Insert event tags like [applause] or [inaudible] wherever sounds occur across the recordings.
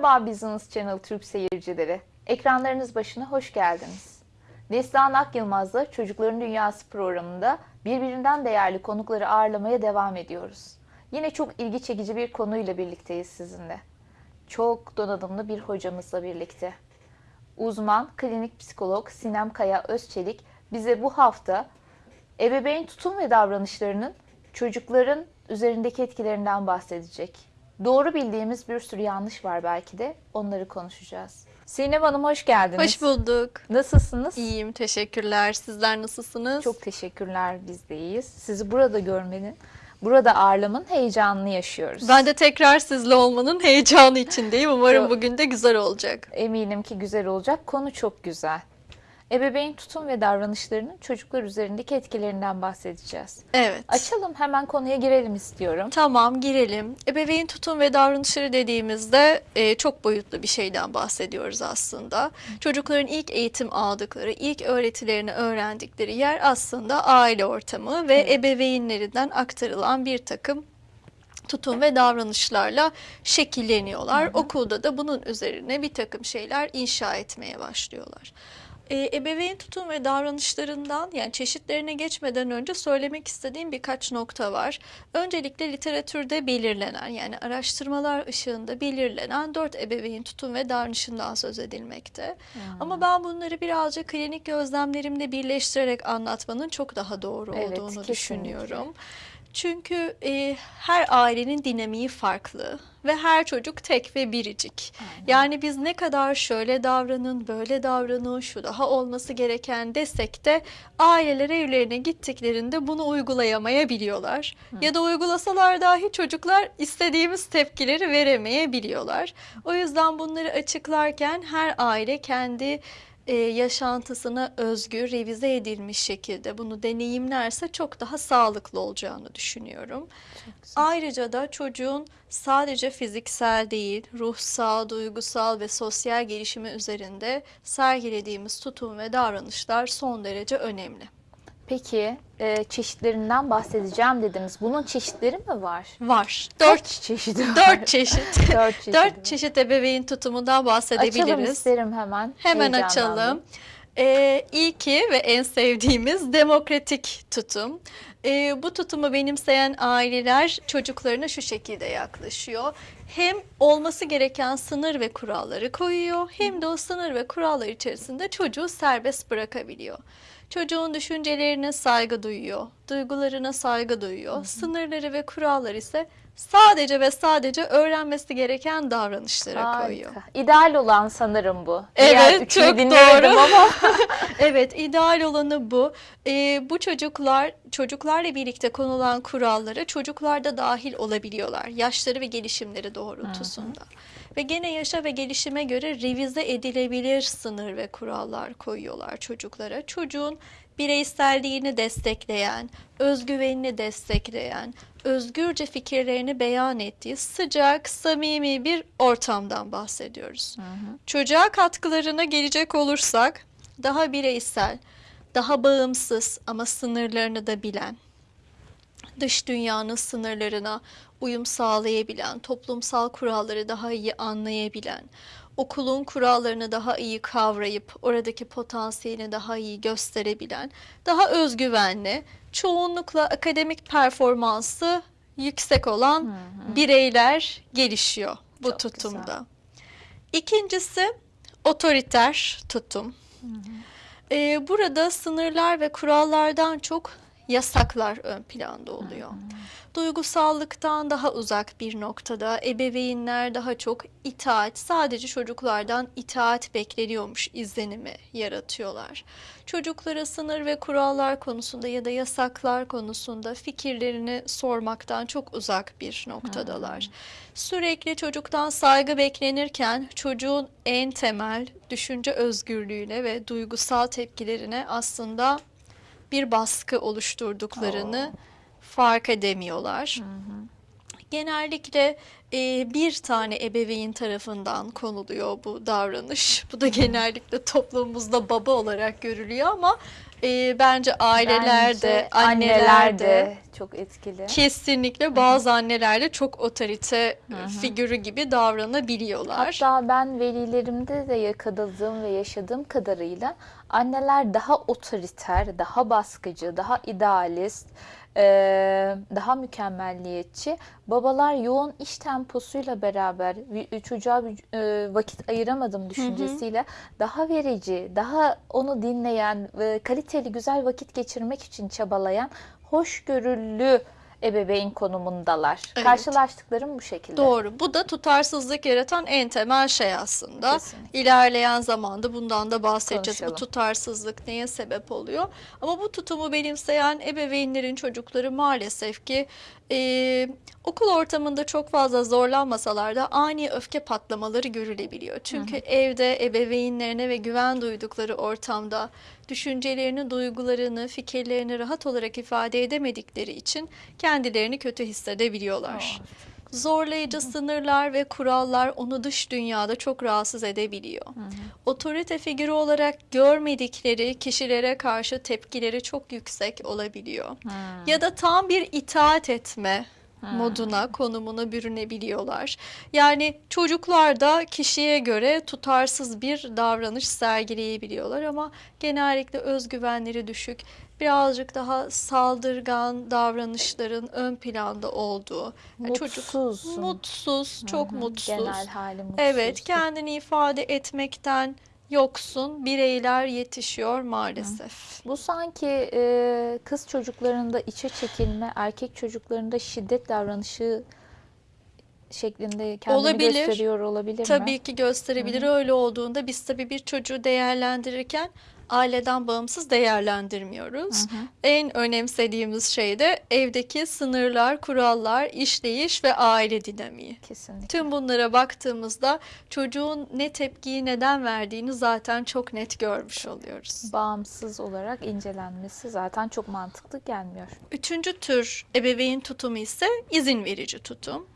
Merhaba Business Channel Türk seyircileri. Ekranlarınız başına hoş geldiniz. Neslihan Ak Yılmaz'la Çocukların Dünyası programında birbirinden değerli konukları ağırlamaya devam ediyoruz. Yine çok ilgi çekici bir konuyla birlikteyiz sizinle. Çok donanımlı bir hocamızla birlikte. Uzman klinik psikolog Sinem Kaya Özçelik bize bu hafta ebeveyn tutum ve davranışlarının çocukların üzerindeki etkilerinden bahsedecek. Doğru bildiğimiz bir sürü yanlış var belki de onları konuşacağız. Sinem Hanım hoş geldiniz. Hoş bulduk. Nasılsınız? İyiyim, teşekkürler. Sizler nasılsınız? Çok teşekkürler biz de iyiyiz. Sizi burada görmenin, burada ağırlamanın heyecanını yaşıyoruz. Ben de tekrar sizle olmanın heyecanı içindeyim. Umarım bugün de güzel olacak. Eminim ki güzel olacak. Konu çok güzel. Ebeveyn tutum ve davranışlarının çocuklar üzerindeki etkilerinden bahsedeceğiz. Evet. Açalım hemen konuya girelim istiyorum. Tamam girelim. Ebeveyn tutum ve davranışları dediğimizde e, çok boyutlu bir şeyden bahsediyoruz aslında. Çocukların ilk eğitim aldıkları, ilk öğretilerini öğrendikleri yer aslında aile ortamı ve Evet. ebeveynlerinden aktarılan bir takım tutum ve davranışlarla şekilleniyorlar. Okulda da bunun üzerine bir takım şeyler inşa etmeye başlıyorlar. Ee, ebeveyn tutum ve davranışlarından yani çeşitlerine geçmeden önce söylemek istediğim birkaç nokta var. Öncelikle literatürde belirlenen yani araştırmalar ışığında belirlenen dört ebeveyn tutum ve davranışından söz edilmekte. Ama ben bunları birazcık klinik gözlemlerimle birleştirerek anlatmanın çok daha doğru Evet, olduğunu kesinlikle. düşünüyorum. Çünkü e, her ailenin dinamiği farklı ve her çocuk tek ve biricik. Yani biz ne kadar şöyle davranın, böyle davranın, şu daha olması gereken desek de aileler evlerine gittiklerinde bunu uygulayamayabiliyorlar. Ya da uygulasalar dahi çocuklar istediğimiz tepkileri veremeyebiliyorlar. O yüzden bunları açıklarken her aile kendi e, yaşantısına özgü, revize edilmiş şekilde bunu deneyimlerse çok daha sağlıklı olacağını düşünüyorum. Ayrıca da çocuğun sadece fiziksel değil, ruhsal, duygusal ve sosyal gelişimi üzerinde sergilediğimiz tutum ve davranışlar son derece önemli. Peki e, çeşitlerinden bahsedeceğim dediniz. Bunun çeşitleri mi var? Var. Kaç Dört, çeşidi var? dört çeşit. [laughs] Dört çeşidi Dört çeşit ebeveyn tutumundan Açalım bahsedebiliriz. isterim hemen. Hemen açalım. Ee, ilki ve en sevdiğimiz demokratik tutum. Ee, bu tutumu benimseyen aileler çocuklarına şu şekilde yaklaşıyor. Hem olması gereken sınır ve kuralları koyuyor hem de o sınır ve kurallar içerisinde çocuğu serbest bırakabiliyor. Çocuğun düşüncelerine saygı duyuyor, duygularına saygı duyuyor. Sınırları ve kurallar ise sadece ve sadece öğrenmesi gereken davranışlara koyuyor. Harika. İdeal olan sanırım bu. Evet, Diğer çok doğru. ama [laughs] Evet, ideal olanı bu. Ee, bu çocuklar, çocuklarla birlikte konulan kurallara çocuklar da dahil olabiliyorlar. Yaşları ve gelişimleri doğrultusunda. Ve gene yaşa ve gelişime göre revize edilebilir sınır ve kurallar koyuyorlar çocuklara. Çocuğun bireyselliğini destekleyen, özgüvenini destekleyen, özgürce fikirlerini beyan ettiği sıcak, samimi bir ortamdan bahsediyoruz. Çocuğa katkılarına gelecek olursak daha bireysel, daha bağımsız ama sınırlarını da bilen, dış dünyanın sınırlarına uyum sağlayabilen, toplumsal kuralları daha iyi anlayabilen, okulun kurallarını daha iyi kavrayıp oradaki potansiyelini daha iyi gösterebilen, daha özgüvenli, çoğunlukla akademik performansı yüksek olan bireyler gelişiyor bu Çok güzel. tutumda. İkincisi otoriter tutum. Ee, burada sınırlar ve kurallardan çok yasaklar ön planda oluyor. Duygusallıktan daha uzak bir noktada ebeveynler daha çok itaat, sadece çocuklardan itaat bekleniyormuş izlenimi yaratıyorlar. Çocuklara sınır ve kurallar konusunda ya da yasaklar konusunda fikirlerini sormaktan çok uzak bir noktadalar. Sürekli çocuktan saygı beklenirken çocuğun en temel düşünce özgürlüğüne ve duygusal tepkilerine aslında bir baskı oluşturduklarını fark edemiyorlar. Genellikle e, bir tane ebeveyn tarafından konuluyor bu davranış. [laughs] Bu da genellikle toplumumuzda baba olarak görülüyor ama e, bence aileler de, Bence anneler de çok etkili. kesinlikle bazı anneler de çok otorite figürü gibi davranabiliyorlar. Hatta ben velilerimde de yakaladığım ve yaşadığım kadarıyla anneler daha otoriter, daha baskıcı, daha idealist, eee, daha mükemmelliyetçi. Babalar yoğun iş temposuyla beraber vi- çocuğa eee, vakit ayıramadım düşüncesiyle daha verici, daha onu dinleyen kaliteli güzel vakit geçirmek için çabalayan hoşgörülü ebeveyn konumundalar. Evet. Karşılaştıklarım bu şekilde. Doğru. Bu da tutarsızlık yaratan en temel şey aslında. Kesinlikle. İlerleyen zamanda bundan da bahsedeceğiz. Konuşalım. Bu tutarsızlık neye sebep oluyor? Ama bu tutumu benimseyen ebeveynlerin çocukları maalesef ki e, okul ortamında çok fazla zorlanmasalar da ani öfke patlamaları görülebiliyor. Çünkü evde ebeveynlerine ve güven duydukları ortamda düşüncelerini, duygularını, fikirlerini rahat olarak ifade edemedikleri için kendilerini kötü hissedebiliyorlar. Zorlayıcı sınırlar ve kurallar onu dış dünyada çok rahatsız edebiliyor. Otorite figürü olarak görmedikleri kişilere karşı tepkileri çok yüksek olabiliyor. Ya da tam bir itaat etme moduna, konumuna bürünebiliyorlar. Yani çocuklar da kişiye göre tutarsız bir davranış sergileyebiliyorlar ama genellikle özgüvenleri düşük, birazcık daha saldırgan davranışların ön planda olduğu. yani çocuk Mutsuz. mutsuz, çok Hı hı, mutsuz. Genel hali mutsuz. Evet, kendini ifade etmekten yoksun bireyler yetişiyor maalesef. Bu sanki e, kız çocuklarında içe çekilme, erkek çocuklarında şiddet davranışı şeklinde kendini Olabilir. gösteriyor olabilir mi? Tabii ki gösterebilir. Öyle olduğunda biz tabii bir çocuğu değerlendirirken aileden bağımsız değerlendirmiyoruz. En önemsediğimiz şey de evdeki sınırlar, kurallar, işleyiş ve aile dinamiği. Kesinlikle. Tüm bunlara baktığımızda çocuğun ne tepkiyi neden verdiğini zaten çok net görmüş oluyoruz. Bağımsız olarak incelenmesi zaten çok mantıklı gelmiyor. Üçüncü tür ebeveyn tutumu ise izin verici tutum.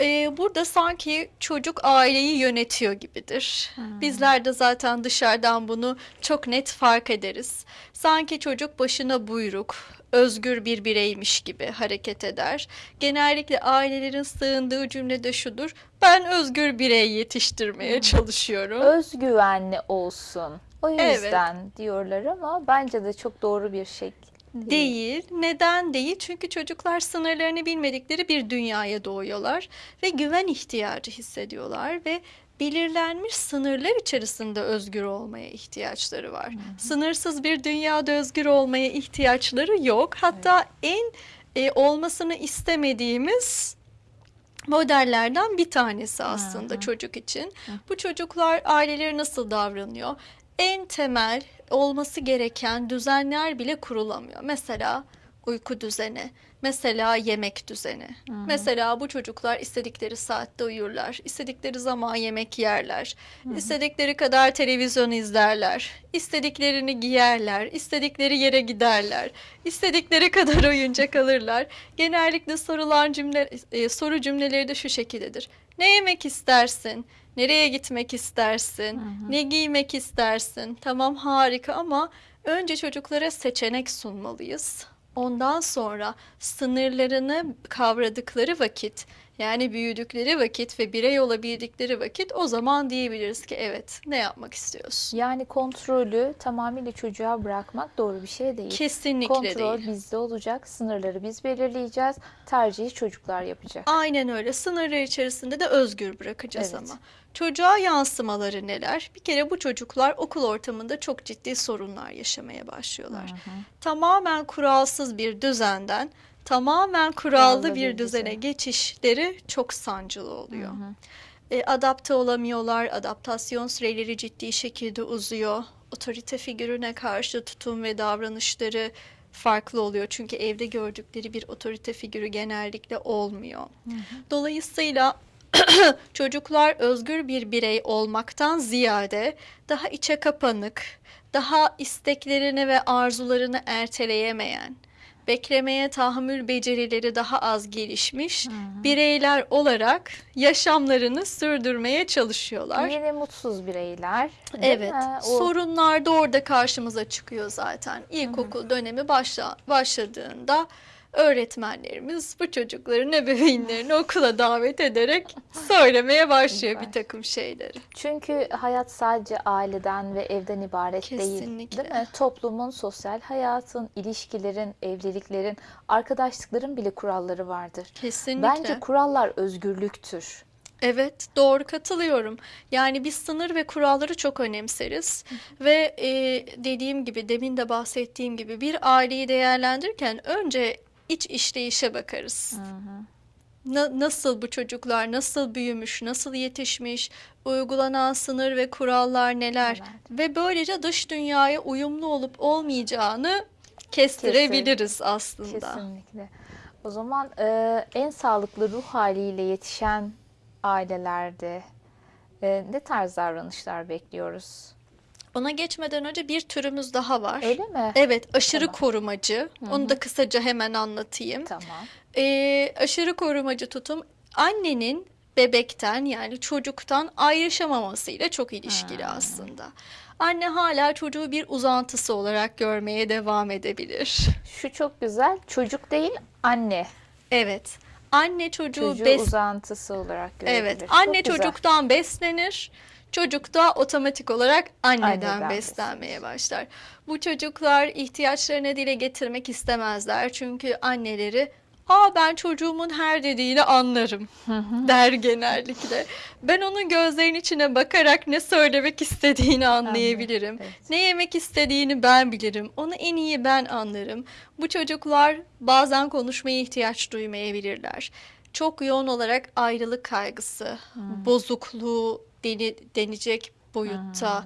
Ee, burada sanki çocuk aileyi yönetiyor gibidir. Bizler de zaten dışarıdan bunu çok net fark ederiz. Sanki çocuk başına buyruk, özgür bir bireymiş gibi hareket eder. Genellikle ailelerin sığındığı cümle de şudur. Ben özgür birey yetiştirmeye çalışıyorum. Özgüvenli olsun. O yüzden diyorlar ama bence de çok doğru bir şey. Değil. Neden değil? Çünkü çocuklar sınırlarını bilmedikleri bir dünyaya doğuyorlar ve güven ihtiyacı hissediyorlar ve belirlenmiş sınırlar içerisinde özgür olmaya ihtiyaçları var. Sınırsız bir dünyada özgür olmaya ihtiyaçları yok. Hatta en e, olmasını istemediğimiz modellerden bir tanesi aslında Hı hı. çocuk için. Bu çocuklar aileleri nasıl davranıyor? En temel olması gereken düzenler bile kurulamıyor. Mesela uyku düzeni, mesela yemek düzeni. Mesela bu çocuklar istedikleri saatte uyurlar, istedikleri zaman yemek yerler, istedikleri kadar televizyon izlerler, istediklerini giyerler, istedikleri yere giderler, istedikleri kadar [laughs] oyuncak alırlar. Genellikle sorulan cümle, e, soru cümleleri de şu şekildedir. Ne yemek istersin? Nereye gitmek istersin? Ne giymek istersin? Tamam harika ama önce çocuklara seçenek sunmalıyız. Ondan sonra sınırlarını kavradıkları vakit yani büyüdükleri vakit ve birey olabildikleri vakit o zaman diyebiliriz ki evet ne yapmak istiyorsun? Yani kontrolü tamamıyla çocuğa bırakmak doğru bir şey değil. Kesinlikle Kontrol değil. bizde olacak. Sınırları biz belirleyeceğiz. Tercihi çocuklar yapacak. Aynen öyle. Sınırlar içerisinde de özgür bırakacağız Evet. ama. Çocuğa yansımaları neler? Bir kere bu çocuklar okul ortamında çok ciddi sorunlar yaşamaya başlıyorlar. Tamamen kuralsız bir düzenden tamamen kurallı Kurallı bir bir düzene düzen. geçişleri çok sancılı oluyor. E, adapte olamıyorlar, adaptasyon süreleri ciddi şekilde uzuyor. Otorite figürüne karşı tutum ve davranışları farklı oluyor. Çünkü evde gördükleri bir otorite figürü genellikle olmuyor. Dolayısıyla [coughs] çocuklar özgür bir birey olmaktan ziyade daha içe kapanık, daha isteklerini ve arzularını erteleyemeyen, beklemeye tahammül becerileri daha az gelişmiş bireyler olarak yaşamlarını sürdürmeye çalışıyorlar. Yine mutsuz bireyler. Evet, mi? O- sorunlar da orada karşımıza çıkıyor zaten. İlkokul dönemi başla, başladığında öğretmenlerimiz bu çocukların ebeveynlerini okula davet ederek söylemeye başlıyor bir takım şeyleri. Çünkü hayat sadece aileden ve evden ibaret değil. Kesinlikle. Değil mi? Toplumun, sosyal hayatın, ilişkilerin, evliliklerin, arkadaşlıkların bile kuralları vardır. Kesinlikle. Bence kurallar özgürlüktür. Evet, doğru katılıyorum. Yani biz sınır ve kuralları çok önemseriz ve e, dediğim gibi demin de bahsettiğim gibi bir aileyi değerlendirirken önce iç işleyişe bakarız. Na- nasıl bu çocuklar nasıl büyümüş, nasıl yetişmiş, uygulanan sınır ve kurallar neler Evet. ve böylece dış dünyaya uyumlu olup olmayacağını kestirebiliriz aslında. Kesinlikle. O zaman e, en sağlıklı ruh haliyle yetişen ailelerde e, ne tarz davranışlar bekliyoruz? Ona geçmeden önce bir türümüz daha var. Öyle mi? Evet, aşırı Tamam. korumacı. Onu da kısaca hemen anlatayım. Tamam. Ee, aşırı korumacı tutum annenin bebekten yani çocuktan ayrışamamasıyla çok ilişkili aslında. Anne hala çocuğu bir uzantısı olarak görmeye devam edebilir. Şu çok güzel. Çocuk değil, anne. Evet. Anne çocuğu Çocuğu bes uzantısı olarak görebilir. Evet. Çok Anne güzel. çocuktan beslenir. Çocuk da otomatik olarak anneden, Anneden beslenmeye başlar. Bu çocuklar ihtiyaçlarını dile getirmek istemezler. Çünkü anneleri Aa ben çocuğumun her dediğini anlarım der genellikle. Ben onun gözlerinin içine bakarak ne söylemek istediğini anlayabilirim. evet. Ne yemek istediğini ben bilirim. Onu en iyi ben anlarım. Bu çocuklar bazen konuşmaya ihtiyaç duymayabilirler. Çok yoğun olarak ayrılık kaygısı, bozukluğu deni, denecek boyutta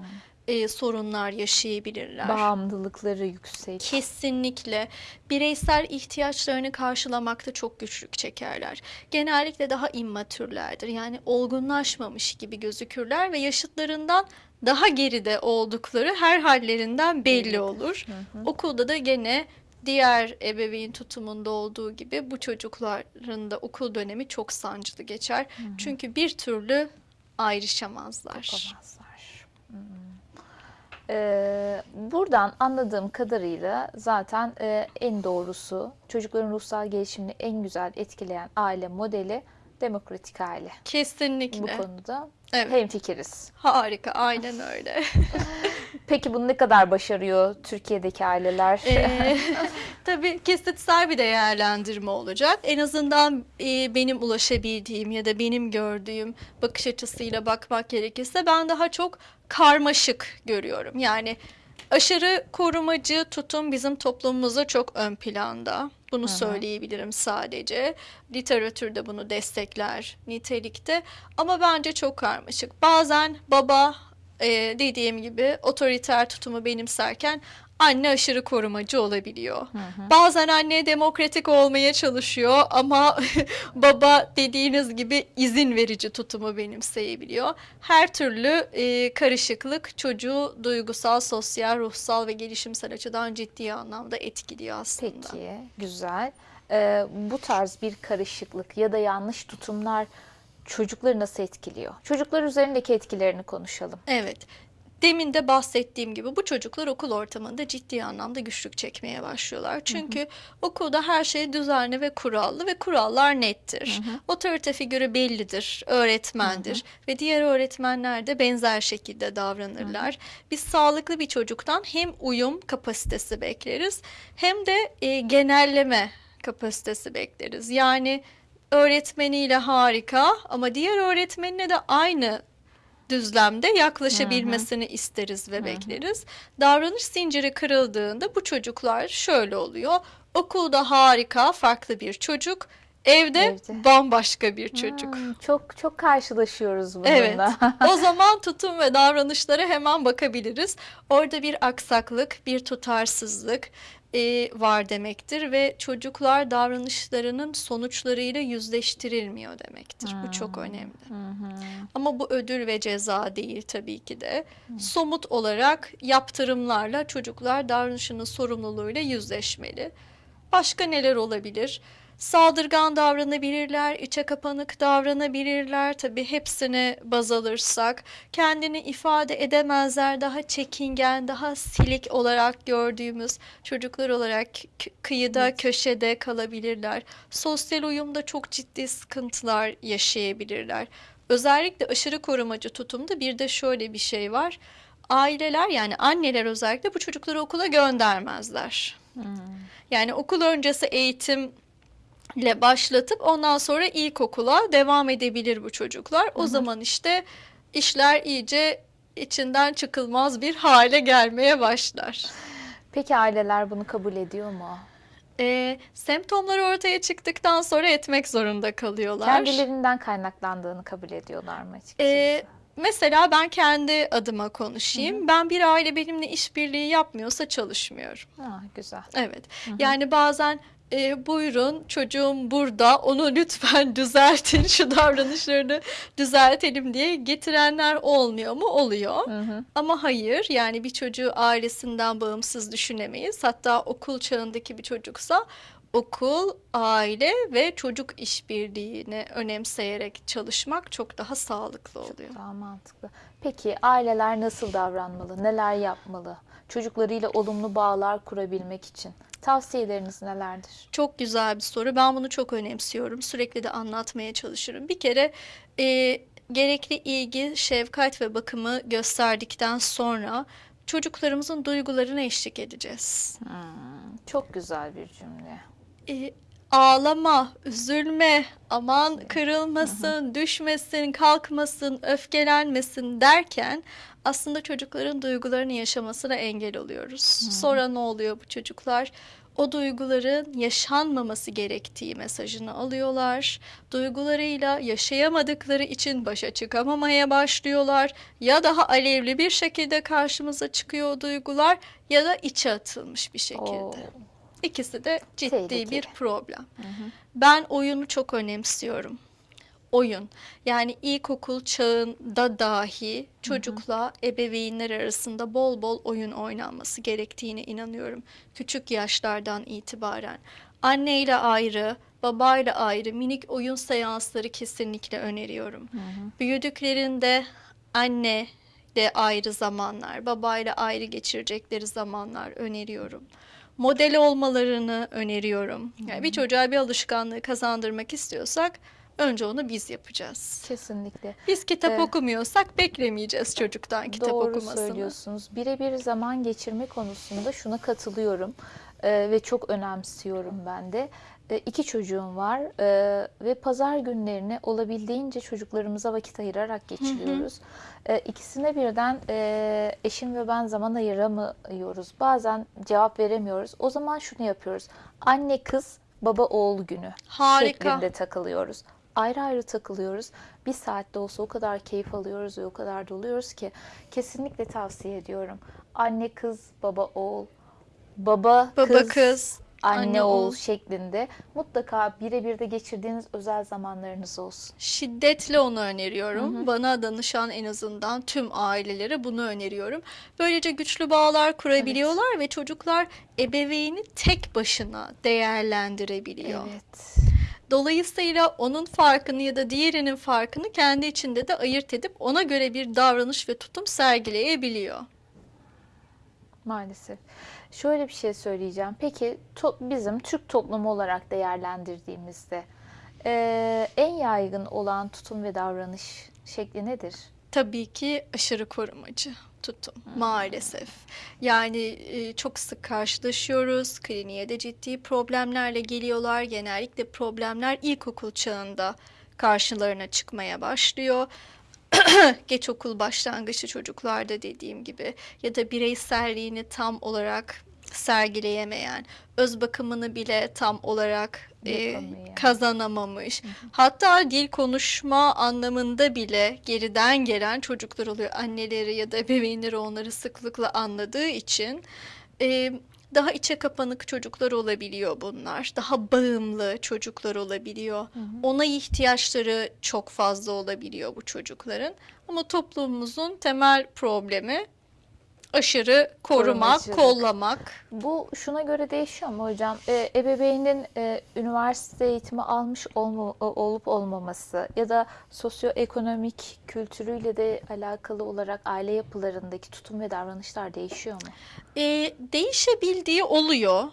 e, sorunlar yaşayabilirler. Bağımlılıkları yüksek. Kesinlikle bireysel ihtiyaçlarını karşılamakta çok güçlük çekerler. Genellikle daha immatürlerdir. Yani olgunlaşmamış gibi gözükürler ve yaşıtlarından daha geride oldukları her hallerinden belli olur. Okulda da gene diğer ebeveyn tutumunda olduğu gibi bu çocukların da okul dönemi çok sancılı geçer. Çünkü bir türlü ayrışamazlar. Yapamazlar. Hmm. Ee, buradan anladığım kadarıyla zaten e, en doğrusu çocukların ruhsal gelişimini en güzel etkileyen aile modeli demokratik aile. Kesinlikle. Bu konuda Evet. hemfikiriz. Harika, aynen öyle. [laughs] Peki bunu ne kadar başarıyor Türkiye'deki aileler? Ee, [laughs] tabii kesitsel bir değerlendirme olacak. En azından e, benim ulaşabildiğim ya da benim gördüğüm bakış açısıyla bakmak gerekirse ben daha çok karmaşık görüyorum. Yani aşırı korumacı tutum bizim toplumumuzda çok ön planda. Bunu söyleyebilirim sadece. Literatürde bunu destekler nitelikte. Ama bence çok karmaşık. Bazen baba e, dediğim gibi otoriter tutumu benimserken anne aşırı korumacı olabiliyor. Bazen anne demokratik olmaya çalışıyor ama [laughs] baba dediğiniz gibi izin verici tutumu benimseyebiliyor. Her türlü e, karışıklık çocuğu duygusal, sosyal, ruhsal ve gelişimsel açıdan ciddi anlamda etkiliyor aslında. Peki, güzel. Ee, bu tarz bir karışıklık ya da yanlış tutumlar çocukları nasıl etkiliyor? Çocuklar üzerindeki etkilerini konuşalım. Evet. Demin de bahsettiğim gibi bu çocuklar okul ortamında ciddi anlamda güçlük çekmeye başlıyorlar. Çünkü okulda her şey düzenli ve kurallı ve kurallar nettir. Otorite figürü bellidir, öğretmendir ve diğer öğretmenler de benzer şekilde davranırlar. Biz sağlıklı bir çocuktan hem uyum kapasitesi bekleriz hem de e, genelleme kapasitesi bekleriz. Yani öğretmeniyle harika ama diğer öğretmenine de aynı düzlemde yaklaşabilmesini isteriz ve bekleriz. Davranış zinciri kırıldığında bu çocuklar şöyle oluyor. Okulda harika, farklı bir çocuk, evde, Evde. bambaşka bir çocuk. Hmm, çok çok karşılaşıyoruz bununla. Evet. [laughs] o zaman tutum ve davranışlara hemen bakabiliriz. Orada bir aksaklık, bir tutarsızlık e, var demektir ve çocuklar davranışlarının sonuçlarıyla yüzleştirilmiyor demektir. Bu çok önemli. Ama bu ödül ve ceza değil tabii ki de. Somut olarak yaptırımlarla çocuklar davranışının sorumluluğuyla yüzleşmeli. Başka neler olabilir? Saldırgan davranabilirler, içe kapanık davranabilirler. Tabii hepsini baz alırsak kendini ifade edemezler. Daha çekingen, daha silik olarak gördüğümüz çocuklar olarak kıyıda, Evet. köşede kalabilirler. Sosyal uyumda çok ciddi sıkıntılar yaşayabilirler. Özellikle aşırı korumacı tutumda bir de şöyle bir şey var. Aileler yani anneler özellikle bu çocukları okula göndermezler. Yani okul öncesi eğitimle başlatıp ondan sonra ilkokula devam edebilir bu çocuklar. O zaman işte işler iyice içinden çıkılmaz bir hale gelmeye başlar. Peki aileler bunu kabul ediyor mu? Ee, semptomlar ortaya çıktıktan sonra etmek zorunda kalıyorlar. Kendilerinden kaynaklandığını kabul ediyorlar mı açıkçası? Ee, mesela ben kendi adıma konuşayım. Ben bir aile benimle işbirliği yapmıyorsa çalışmıyorum. ha, güzel. Evet. Yani bazen e, buyurun çocuğum burada onu lütfen [laughs] düzeltin şu davranışlarını düzeltelim diye getirenler olmuyor mu? Oluyor. Hı hı. Ama hayır yani bir çocuğu ailesinden bağımsız düşünemeyiz. Hatta okul çağındaki bir çocuksa okul, aile ve çocuk işbirliğini önemseyerek çalışmak çok daha sağlıklı oluyor. Daha mantıklı. Peki aileler nasıl davranmalı? Neler yapmalı? Çocuklarıyla olumlu bağlar kurabilmek için. Tavsiyeleriniz nelerdir? Çok güzel bir soru. Ben bunu çok önemsiyorum. Sürekli de anlatmaya çalışırım. Bir kere e, gerekli ilgi, şefkat ve bakımı gösterdikten sonra çocuklarımızın duygularına eşlik edeceğiz. Hmm, çok güzel bir cümle. E, ağlama, üzülme, aman kırılmasın, düşmesin, kalkmasın, öfkelenmesin derken aslında çocukların duygularını yaşamasına engel oluyoruz. Sonra ne oluyor bu çocuklar? O duyguların yaşanmaması gerektiği mesajını alıyorlar. Duygularıyla yaşayamadıkları için başa çıkamamaya başlıyorlar. Ya daha alevli bir şekilde karşımıza çıkıyor o duygular ya da içe atılmış bir şekilde. Oo, İkisi de ciddi Tehlikeli. bir problem. Ben oyunu çok önemsiyorum. Oyun. Yani ilkokul çağında dahi çocukla ebeveynler arasında bol bol oyun oynanması gerektiğine inanıyorum. Küçük yaşlardan itibaren. Anneyle ayrı, babayla ayrı minik oyun seansları kesinlikle öneriyorum. Büyüdüklerinde anne de ayrı zamanlar, babayla ayrı geçirecekleri zamanlar öneriyorum. Model olmalarını öneriyorum. Yani bir çocuğa bir alışkanlığı kazandırmak istiyorsak önce onu biz yapacağız. kesinlikle. Biz kitap Evet. okumuyorsak beklemeyeceğiz çocuktan kitap Doğru okumasını. söylüyorsunuz. Birebir zaman geçirme konusunda şuna katılıyorum Ee, ve çok önemsiyorum ben de. Ee, iki çocuğum var ee, ve pazar günlerini olabildiğince çocuklarımıza vakit ayırarak geçiriyoruz. Ee, ikisine birden e, eşim ve ben zaman ayıramıyoruz. Bazen cevap veremiyoruz. O zaman şunu yapıyoruz. Anne kız baba oğul günü Harika. şeklinde takılıyoruz. Ayrı ayrı takılıyoruz. Bir saatte olsa o kadar keyif alıyoruz ve o kadar doluyoruz ki kesinlikle tavsiye ediyorum. Anne kız, baba oğul, baba, Baba kız, kız, anne, anne oğul şeklinde mutlaka birebir de geçirdiğiniz özel zamanlarınız olsun. Şiddetle onu öneriyorum. Bana danışan en azından tüm ailelere bunu öneriyorum. Böylece güçlü bağlar kurabiliyorlar ve çocuklar ebeveyni tek başına değerlendirebiliyor. Evet. Dolayısıyla onun farkını ya da diğerinin farkını kendi içinde de ayırt edip ona göre bir davranış ve tutum sergileyebiliyor. Maalesef. Şöyle bir şey söyleyeceğim. Peki bizim Türk toplumu olarak değerlendirdiğimizde eee, en yaygın olan tutum ve davranış şekli nedir? Tabii ki aşırı korumacı tutum maalesef. Yani e, çok sık karşılaşıyoruz. Kliniğe de ciddi problemlerle geliyorlar. Genellikle problemler ilkokul çağında karşılarına çıkmaya başlıyor. [clears throat] Geç okul başlangıçlı çocuklarda dediğim gibi ya da bireyselliğini tam olarak sergileyemeyen, öz bakımını bile tam olarak e, kazanamamış. Hatta dil konuşma anlamında bile geriden gelen çocuklar oluyor. Anneleri ya da ebeveynleri onları sıklıkla anladığı için e, daha içe kapanık çocuklar olabiliyor bunlar. Daha bağımlı çocuklar olabiliyor. Ona ihtiyaçları çok fazla olabiliyor bu çocukların. Ama toplumumuzun temel problemi Aşırı korumak, Korumacılık. kollamak. Bu şuna göre değişiyor mu hocam? E, ebeveynin e, üniversite eğitimi almış olma, olup olmaması ya da sosyoekonomik kültürüyle de alakalı olarak aile yapılarındaki tutum ve davranışlar değişiyor mu? e, değişebildiği oluyor.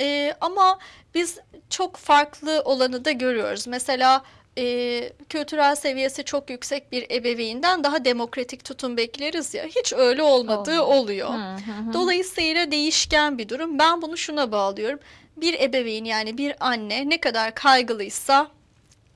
E, ama biz çok farklı olanı da görüyoruz. Mesela e, kültürel seviyesi çok yüksek bir ebeveynden daha demokratik tutum bekleriz ya. Hiç öyle olmadığı Olmuyor. oluyor. Hı hı. Dolayısıyla değişken bir durum. Ben bunu şuna bağlıyorum. Bir ebeveyn yani bir anne ne kadar kaygılıysa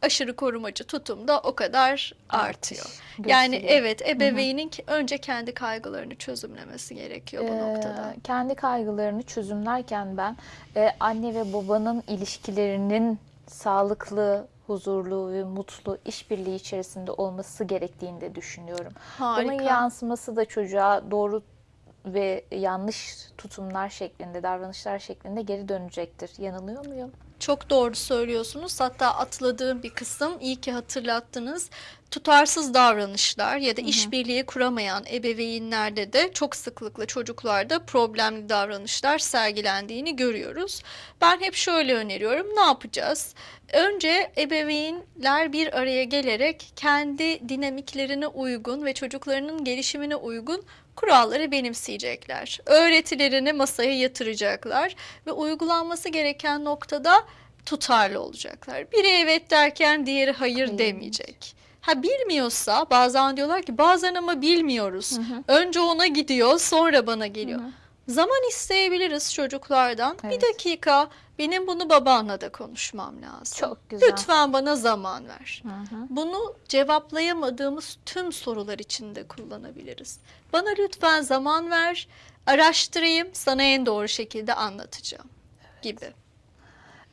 aşırı korumacı tutum da o kadar artıyor. Yani gösteriyor. evet ebeveynin ki- önce kendi kaygılarını çözümlemesi gerekiyor bu Ee, noktada. kendi kaygılarını çözümlerken ben e, anne ve babanın ilişkilerinin sağlıklı, huzurlu ve mutlu işbirliği içerisinde olması gerektiğini de düşünüyorum. Bunun Harika. yansıması da çocuğa doğru ve yanlış tutumlar şeklinde, davranışlar şeklinde geri dönecektir. Yanılıyor muyum? Çok doğru söylüyorsunuz. Hatta atladığım bir kısım iyi ki hatırlattınız. Tutarsız davranışlar ya da işbirliği kuramayan ebeveynlerde de çok sıklıkla çocuklarda problemli davranışlar sergilendiğini görüyoruz. Ben hep şöyle öneriyorum. Ne yapacağız? Önce ebeveynler bir araya gelerek kendi dinamiklerine uygun ve çocuklarının gelişimine uygun kuralları benimseyecekler. Öğretilerini masaya yatıracaklar ve uygulanması gereken noktada tutarlı olacaklar. Biri evet derken diğeri hayır Hayır. demeyecek. Ha bilmiyorsa bazen diyorlar ki bazen ama bilmiyoruz. Önce ona gidiyor sonra bana geliyor. Zaman isteyebiliriz çocuklardan. Evet. Bir dakika benim bunu babanla da konuşmam lazım. Çok güzel. Lütfen bana zaman ver. Hı hı. Bunu cevaplayamadığımız tüm sorular için de kullanabiliriz. Bana lütfen zaman ver, araştırayım, sana en doğru şekilde anlatacağım gibi.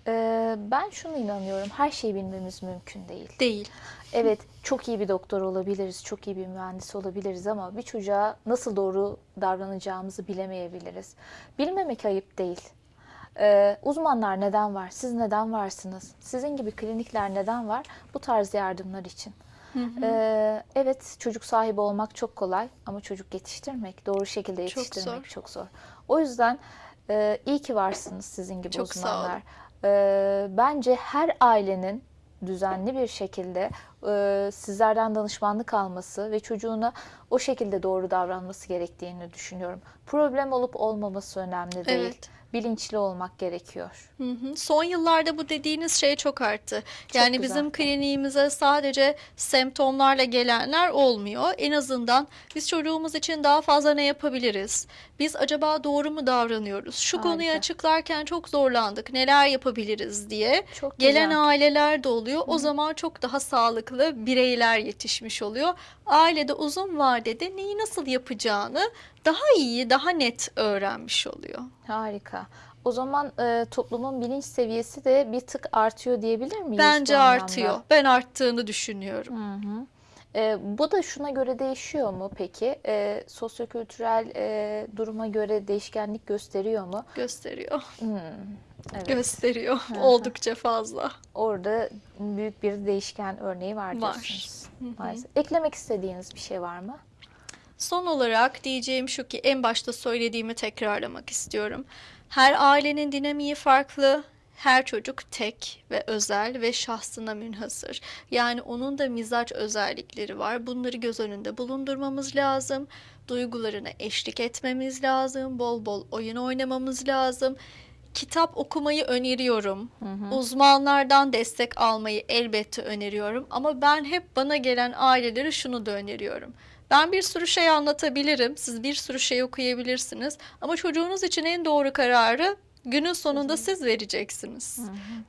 Ee, ben şunu inanıyorum. Her şeyi bilmemiz mümkün değil. Değil. Evet, çok iyi bir doktor olabiliriz, çok iyi bir mühendis olabiliriz ama bir çocuğa nasıl doğru davranacağımızı bilemeyebiliriz. Bilmemek ayıp değil. Ee, uzmanlar neden var? Siz neden varsınız? Sizin gibi klinikler neden var? Bu tarz yardımlar için. Ee, evet, çocuk sahibi olmak çok kolay ama çocuk yetiştirmek, doğru şekilde Çok yetiştirmek zor. çok zor. O yüzden e, iyi ki varsınız sizin gibi Çok sağ olun. uzmanlar. Ee, bence her ailenin düzenli bir şekilde e, sizlerden danışmanlık alması ve çocuğuna o şekilde doğru davranması gerektiğini düşünüyorum. Problem olup olmaması önemli değil. Evet. Bilinçli olmak gerekiyor. Hı hı. Son yıllarda bu dediğiniz şey çok arttı. Yani güzel. bizim kliniğimize sadece semptomlarla gelenler olmuyor. En azından biz çocuğumuz için daha fazla ne yapabiliriz? Biz acaba doğru mu davranıyoruz? Şu konuyu Harika. açıklarken çok zorlandık. Neler yapabiliriz diye. Çok Gelen güzel. aileler de oluyor. O zaman çok daha sağlıklı bireyler yetişmiş oluyor. Ailede uzun vadede neyi nasıl yapacağını daha iyi, daha net öğrenmiş oluyor. Harika. O zaman e, toplumun bilinç seviyesi de bir tık artıyor diyebilir miyiz Bence artıyor. Ben arttığını düşünüyorum. Hı hı. E, bu da şuna göre değişiyor mu peki? E, sosyokültürel e, duruma göre değişkenlik gösteriyor mu? Gösteriyor. Hmm, evet. Gösteriyor. Oldukça fazla. Orada büyük bir değişken örneği var Var. diyorsunuz. Maalesef. Eklemek istediğiniz bir şey var mı? Son olarak diyeceğim şu ki en başta söylediğimi tekrarlamak istiyorum. Her ailenin dinamiği farklı. Her çocuk tek ve özel ve şahsına münhasır. Yani onun da mizaç özellikleri var. Bunları göz önünde bulundurmamız lazım. Duygularına eşlik etmemiz lazım. Bol bol oyun oynamamız lazım. Kitap okumayı öneriyorum. Uzmanlardan destek almayı elbette öneriyorum. Ama ben hep bana gelen ailelere şunu da öneriyorum. Ben bir sürü şey anlatabilirim. Siz bir sürü şey okuyabilirsiniz. Ama çocuğunuz için en doğru kararı günün sonunda siz vereceksiniz.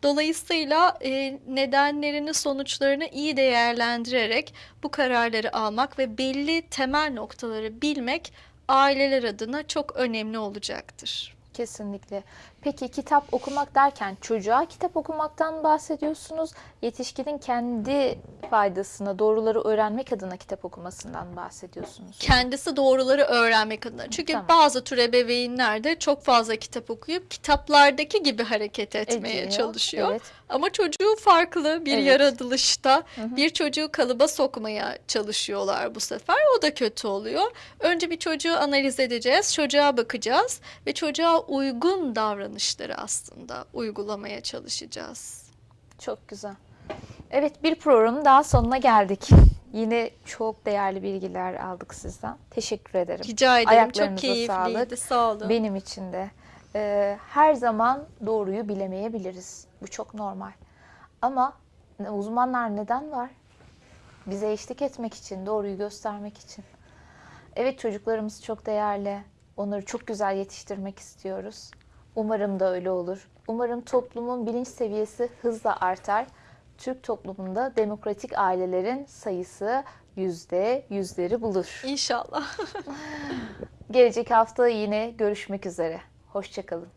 Dolayısıyla e, nedenlerini, sonuçlarını iyi değerlendirerek bu kararları almak ve belli temel noktaları bilmek aileler adına çok önemli olacaktır. Kesinlikle. Peki kitap okumak derken çocuğa kitap okumaktan bahsediyorsunuz. Yetişkinin kendi faydasına, doğruları öğrenmek adına kitap okumasından bahsediyorsunuz. Kendisi doğruları öğrenmek adına. Çünkü Tamam. bazı tür ebeveynler de çok fazla kitap okuyup kitaplardaki gibi hareket etmeye Ediyor, çalışıyor. evet. Ama çocuğu farklı bir Evet. yaratılışta bir çocuğu kalıba sokmaya çalışıyorlar bu sefer. O da kötü oluyor. Önce bir çocuğu analiz edeceğiz, çocuğa bakacağız ve çocuğa uygun davranışları aslında uygulamaya çalışacağız. Çok güzel. Evet bir programın daha sonuna geldik. Yine çok değerli bilgiler aldık sizden. Teşekkür ederim. Rica ederim. Ayaklarınıza Çok keyifliydi. sağlık. Sağ olun. Benim için de. Ee, her zaman doğruyu bilemeyebiliriz. Bu çok normal. Ama uzmanlar neden var? Bize eşlik etmek için, doğruyu göstermek için. Evet çocuklarımız çok değerli. Onları çok güzel yetiştirmek istiyoruz. Umarım da öyle olur. Umarım toplumun bilinç seviyesi hızla artar. Türk toplumunda demokratik ailelerin sayısı yüzde yüzleri bulur. İnşallah. [laughs] Gelecek hafta yine görüşmek üzere. Hoşçakalın.